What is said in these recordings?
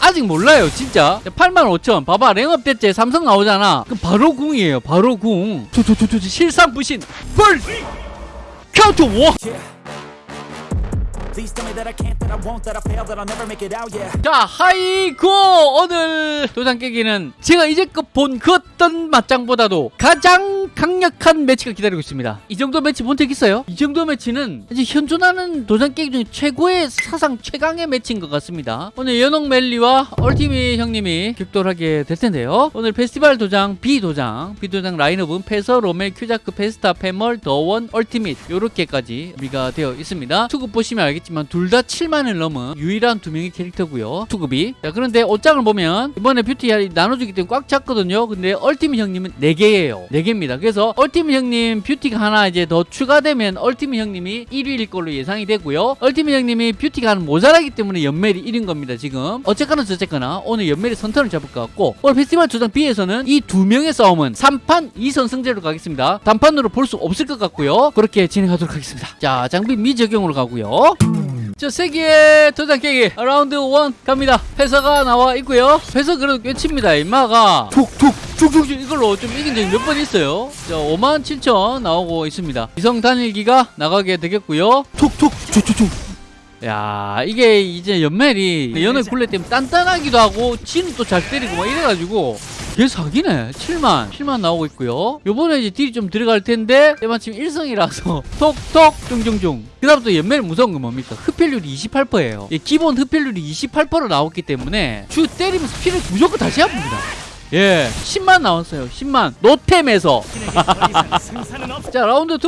아직 몰라요 진짜. 85,000 봐봐 랭업 됐지 삼성 나오잖아. 그럼 바로 궁이에요 바로 궁. 투투투투 실상 부신. 펄 카운트 워 자 하이고! 오늘 도장 깨기는 제가 이제껏 본 그 어떤 맞짱보다도 가장 강력한 매치가 기다리고 있습니다. 이 정도 매치 본 적 있어요? 이 정도 매치는 이제 현존하는 도장 깨기 중에 최고의 사상 최강의 매치인 것 같습니다. 오늘 연옥 멜리와 얼티미 형님이 격돌하게 될 텐데요. 오늘 페스티벌 도장 B 도장 B 도장 라인업은 페서 로멜 큐자크 페스타 페멀 더원 얼티밋 요렇게까지 준비가 되어 있습니다. 투급 보시면 알겠지만 둘 다 7만을 넘은 유일한 두 명의 캐릭터고요. 투급이. 자 그런데 옷장을 보면 이번에 뷰티 나눠주기 때문에 꽉 찼거든요. 근데 얼티밋 형님은 4개예요. 4개입니다. 그래서 얼티밋 형님 뷰티가 하나 이제 더 추가되면 얼티밋 형님이 1위일 걸로 예상이 되고요. 얼티밋 형님이 뷰티가 하나 모자라기 때문에 연멜이 1인 겁니다 지금. 어쨌거나 저쨌거나 오늘 연멜이 선턴을 잡을 것 같고 오늘 페스티벌 조장 B에서는 이 두 명의 싸움은 3판 2선 승제로 가겠습니다. 단판으로 볼 수 없을 것 같고요. 그렇게 진행하도록 하겠습니다. 자 장비 미적용으로 가고요 자, 세기의 도장 깨기 라운드 1 갑니다. 패서가 나와 있고요. 패서 그래도 꽤 칩니다. 임마가 툭툭 툭툭 이걸로 좀 이긴 적이 몇 번 있어요. 자, 5만 7천 나오고 있습니다. 이성 단일기가 나가게 되겠고요. 툭툭 툭툭툭 야 이게 이제 연멜이 연을 굴레 때문에 단단하기도 하고 또잘 때리고 막 이래가지고 개 사기네. 7만 7만 나오고 있고요. 요번에 이제 딜이 좀 들어갈 텐데 때마침 1성이라서 톡톡 중중중. 그 다음부터 연멜 무서운 건 뭡니까? 흡혈률이 28%예요. 기본 흡혈률이 28%로 나왔기 때문에 주 때리면서 피를 무조건 다시 아픕니다 예. 10만 나왔어요. 10만. 노템에서. 자 라운드 2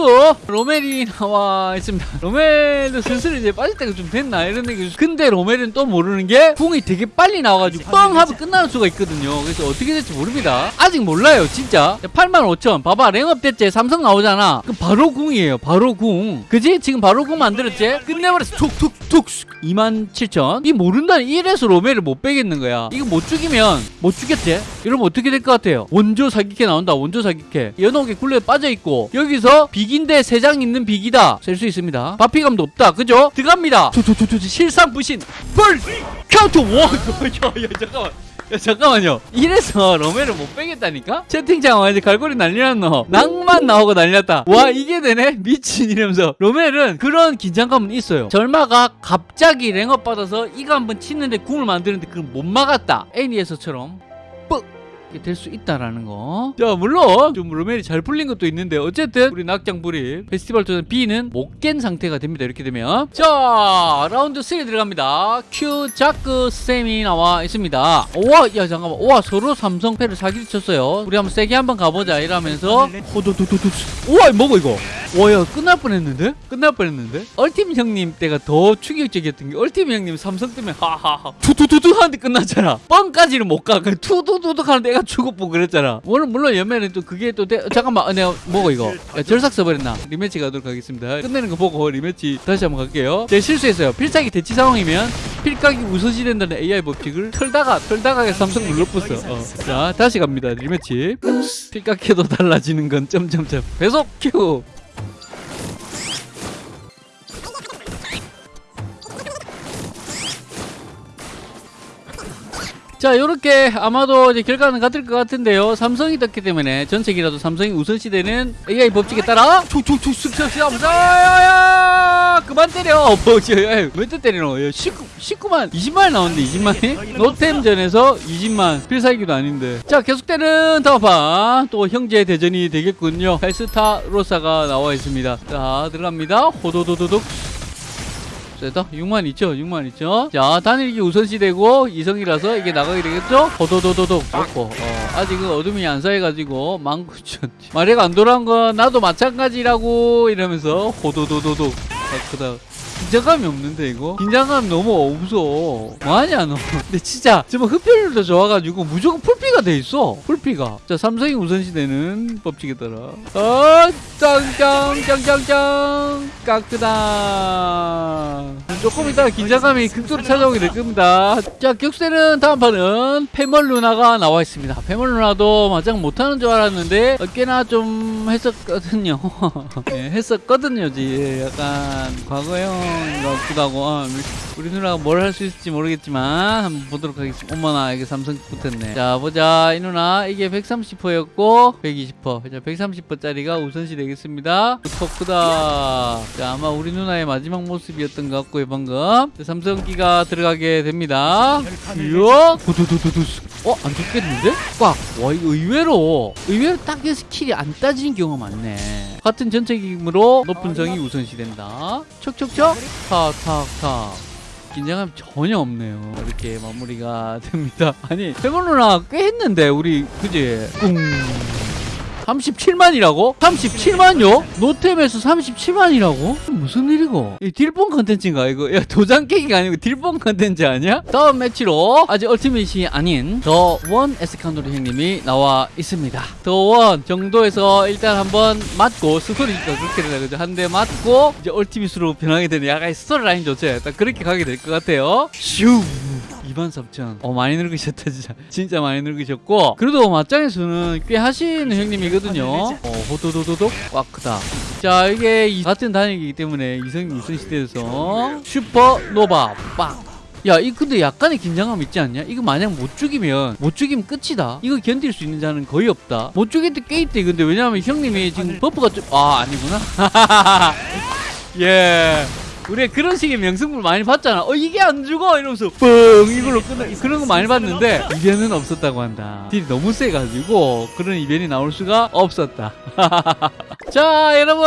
로멜이 나와 있습니다. 로멜도 슬슬 이제 빠질 때가 좀 됐나? 이런 얘기 근데 로멜은 또 모르는 게 궁이 되게 빨리 나와가지고 뻥 하면 끝나는 수가 있거든요. 그래서 어떻게 될지 모릅니다. 아직 몰라요 진짜. 85,000 봐봐 랭업 됐지 삼성 나오잖아. 그럼 바로 궁이에요 바로 궁. 그지? 지금 바로 궁 만들었지? 끝내버렸어. 툭툭툭. 27,000이 모른다는 이래서 로멜을 못 빼겠는 거야. 이거 못 죽이면 못 죽겠지 이러면 어떻게 될 것 같아요? 원조 사기캐 나온다. 원조 사기캐. 연옥에 굴레에 빠져있고 여기서 비기인데 세 장 있는 비기다. 셀 수 있습니다. 바피감도 없다. 그죠? 들어갑니다. 투투투투 실상 부신. 뿔 카운트 와 야, 야 잠깐만. 야 잠깐만요. 이래서 로멜을 못 빼겠다니까? 채팅창 완전 갈고리 난리났노. 낭만 나오고 난리났다. 와 이게 되네? 미친 이러면서. 로멜은 그런 긴장감은 있어요. 절마가 갑자기 랭업 받아서 이거 한번 치는데 궁을 만드는데 그걸 못 막았다. 애니에서처럼. 뻑 될 수 있다라는 거. 자, 물론 좀 로멜이 잘 풀린 것도 있는데 어쨌든 우리 낙장 불입 페스티벌 도전 B는 못 깬 상태가 됩니다. 이렇게 되면 자, 라운드 3 들어갑니다. 큐 자크 쌤이 나와 있습니다. 와, 야 잠깐만. 와, 서로 삼성패를 사기를 쳤어요. 우리 한번 세게 한번 가보자 이러면서 호도도도도. 우와, 뭐고 이거? 와, 야 끝날 뻔했는데? 끝날 뻔했는데? 얼팀 형님 때가 더 충격적이었던 게 얼팀 형님 삼성 때문에 하하하 투투투투 하는데 끝났잖아. 뻥까지는 못 가. 그냥 투두두둑 하는데 애가 죽었고 그랬잖아. 물론 물론 연매는 또 그게 또 대... 잠깐만 어, 내가 뭐고 이거 야, 절삭 써버렸나? 리매치 가도록 하겠습니다. 끝내는 거 보고 리매치 다시 한번 갈게요. 제가 실수했어요. 필살기 대치 상황이면 필각이 우선시 된다는 AI 법칙을 털다가 털다가 삼성 눌러붙어. 어. 자 다시 갑니다. 리매치. 필각해도 달라지는 건 점점점. 배속 큐. 자, 요렇게 아마도 이제 결과는 같을 것 같은데요. 삼성이 떴기 때문에 전체기라도 삼성이 우선시되는 AI 법칙에 따라 습습습 야야야 그만 때려. 뭐지 왜또 때리노? 19, 19만 20만 나오는데 20만이? 노템전에서 20만. 필살기도 아닌데. 자 계속되는 다음판 또 형제 대전이 되겠군요. 페스타 로사가 나와 있습니다. 자 들어갑니다. 호도도도독 세다. 6만 있죠 6만 있죠 자 단일기 우선시 되고 이성이라서 이게 나가게 되겠죠? 호도도도독 좋고. 어, 아직은 어둠이 안 쌓여가지고 19,000 마리가 안 돌아온 건 나도 마찬가지라고 이러면서 호도도도독 아, 그다 긴장감이 없는데 이거? 긴장감 너무 없어. 뭐하냐 너? 근데 진짜 지금 흡혈률도 좋아가지고 무조건 풀피가 돼 있어. 풀피 PVP가. 자 삼성이 우선시되는 법칙에 따라. 어 짱짱짱짱짱. 깍끄다 조금 이따가 긴장감이 극도로 찾아오게 될 겁니다. 자 격세는 다음 판은 패멀 누나가 나와 있습니다. 패멀 누나도 마장 못하는 줄 알았는데 어, 꽤나 좀 했었거든요. 예, 했었거든요 지. 약간 과거형 같기도 하고. 어, 우리 누나가 뭘 할 수 있을지 모르겠지만 한번 보도록 하겠습니다. 어머나 이게 삼성 붙었네. 자 보자. 이 누나 이게 130%였고 120%자 130%짜리가 우선시 되겠습니다. 토크다. 자 아마 우리 누나의 마지막 모습이었던 것 같고요 방금. 자, 삼성기가 들어가게 됩니다. 이야. 두두두두두 어 안 죽겠는데? 꽉 와 이거 의외로 의외로 딱히 skill이 안 따지는 경우가 많네 같은 전체 기금으로 높은 성이 우선시 된다 척척척 탁탁탁 긴장감 전혀 없네요. 이렇게 마무리가 됩니다. 아니, 페몬 누나 꽤 했는데, 우리, 그지? 꿍. 37만이라고? 37만요? 노템에서 37만이라고? 무슨 일이고? 이 딜본 컨텐츠인가 이거? 야 도장 깨기가 아니고 딜본 컨텐츠 아니야? 다음 매치로 아직 ultimate이 아닌 the one 에스카노르 형님이 나와 있습니다. the one 정도에서 일단 한번 맞고 스토리니까 그렇게 되나 그죠? 한 대 맞고 이제 ultimate으로 변하게 되는 약간 스토리 라인 좋죠? 딱 그렇게 가게 될 것 같아요. 슈 23,000. 어, 많이 늙으셨다, 진짜. 진짜 많이 늙으셨고. 그래도 맞짱에서는 꽤 하시는 형님이거든요. 어, 호도도도독, 꽉 크다. 자, 이게 이- 같은 단위이기 때문에 이성이 우선시돼서 supernova, 빵. 야, 이 근데 약간의 긴장감 있지 않냐? 이거 만약 못 죽이면 못 죽이면 끝이다. 이거 견딜 수 있는 자는 거의 없다. 못 죽일 때꽤 있대. 근데 왜냐면 형님이 지금 buff가 좀 아, 아니구나. 예. 우리가 그런 식의 명승부를 많이 봤잖아. 어, 이게 안 죽어! 이러면서 뻥! 이걸로 끝나, 그런 거 많이 봤는데, 이변은 없었다고 한다. 딜이 너무 세가지고, 그런 이변이 나올 수가 없었다. 자, 여러분!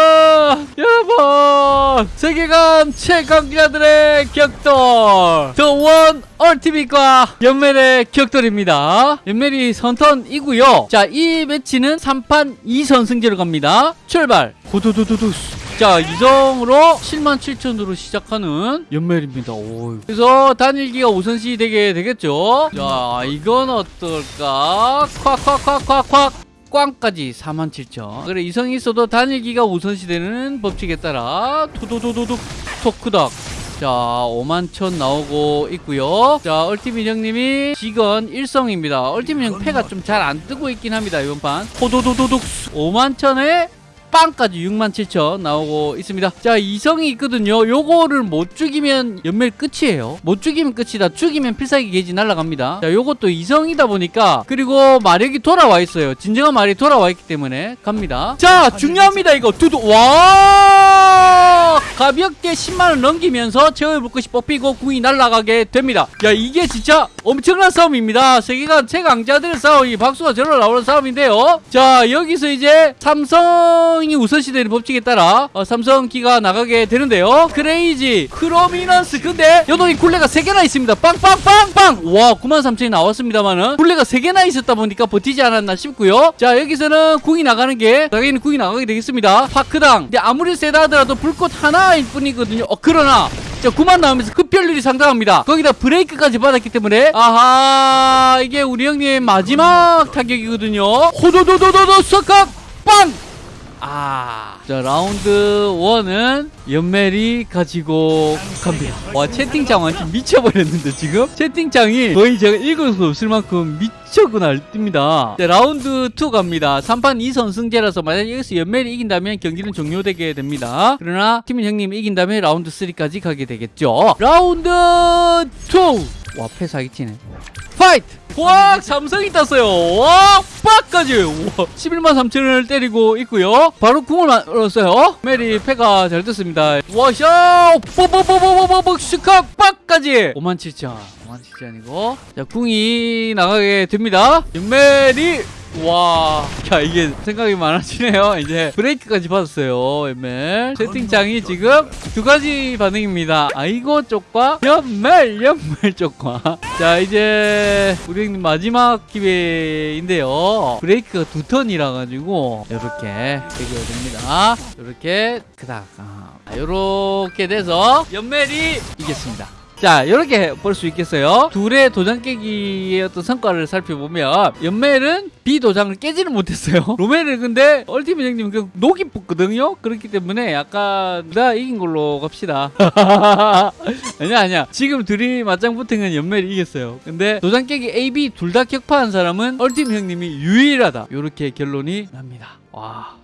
여러분! 세계관 최강자들의 격돌! 더원 얼티밋과 연멜의 격돌입니다. 연멜이 선턴이고요 자, 이 매치는 3판 2선승제로 갑니다. 출발! 후두두두두. 자, 이정으로 7만 7천으로 시작하는 연멜입니다. 오. 그래서 단일기가 우선시 되게 되겠죠. 자, 이건 어떨까? 콱 콱 콱 콱 콱. 꽝까지 47,000 그래 이성이 있어도 단일기가 우선시 되는 법칙에 따라 투두두두둑 토크덕 자 5만 천 나오고 있고요 자 얼티밋 형님이 직원 1성입니다 얼티밋 형 패가 좀 잘 안 뜨고 있긴 합니다 이번 판 호도도도둑 5만 천에 빵까지 6만 7천 나오고 있습니다. 자 이성이 있거든요. 요거를 못 죽이면 연멜 끝이에요. 못 죽이면 끝이다. 죽이면 필살기 게이지 날아갑니다. 자 요것도 이성이다 보니까 그리고 마력이 돌아와 있어요. 진정한 마력이 돌아와 있기 때문에 갑니다. 자 중요합니다 이거. 두두 와! 가볍게 10만원 넘기면서 제어의 불꽃이 뽑히고 궁이 날아가게 됩니다. 야 이게 진짜 엄청난 싸움입니다. 세계관 최강자들의 싸움이 박수가 절로 나오는 싸움인데요. 자 여기서 이제 삼성 이 우선시되는 법칙에 따라 어, 삼성기가 나가게 되는데요. crazy prominence. 근데 연옥의 굴레가 3개나 있습니다. 빵빵빵빵! 와 93,000이 나왔습니다만은 굴레가 3개나 있었다 보니까 버티지 않았나 싶고요. 자 여기서는 궁이 나가는 게 당연히 궁이 나가게 되겠습니다. 파크당. 근데 아무리 세다 하더라도 불꽃 하나일 뿐이거든요. 어 그러나 자 9만 나오면서 급별률이 상당합니다. 거기다 브레이크까지 받았기 때문에 아하 이게 우리 형님의 마지막 타격이거든요. 호도도도도도 석각 빵 아, 자 라운드 1은 연멜이 가지고 갑니다. 와 채팅창 완전 미쳐버렸는데 지금 채팅창이 거의 제가 읽을 수 없을 만큼 미쳐구나 뜹니다. 자 라운드 2 갑니다. 3판 2선승제라서 만약 여기서 연멜이 이긴다면 경기는 종료되게 됩니다. 그러나 팀인 형님이 이긴다면 라운드 3까지 가게 되겠죠. 라운드 2! 와 패사기 튀네. fight! 와 삼성이 땄어요. 와 빡까지! 와 11만 3천원을 때리고 있고요. 바로 궁을 만들었어요. 메리 패가 잘 떴습니다. 와샤 뽀뽀뽀뽀뽀뽀 슈카 빡까지! 5만 7천. 5만 7천이고. 자 궁이 나가게 됩니다. 메리 와, 야 이게 생각이 많아지네요. 이제 브레이크까지 받았어요. 연멜 채팅창이 지금 두 가지 반응입니다. 아이고 쪽과 연멜 연멜 쪽과. 자 이제 우리 형님 마지막 기회인데요. 브레이크가 두 턴이라 가지고 이렇게 해결됩니다. 이렇게 그닥 아, 이렇게 돼서 연멜이 이겼습니다. 자 이렇게 볼 수 있겠어요? 둘의 도장 깨기의 어떤 성과를 살펴보면 연멜은 B 도장을 깨지는 못했어요. 로멜은 근데 얼티밋 형님 그 녹이 붙거든요? 그렇기 때문에 약간 내가 이긴 걸로 갑시다. 아니야 아니야. 지금 둘이 맞짱 붙은 건 연멜이 이겼어요. 근데 도장 깨기 A, B 둘 다 격파한 사람은 얼티밋 형님이 유일하다. 이렇게 결론이 납니다. 와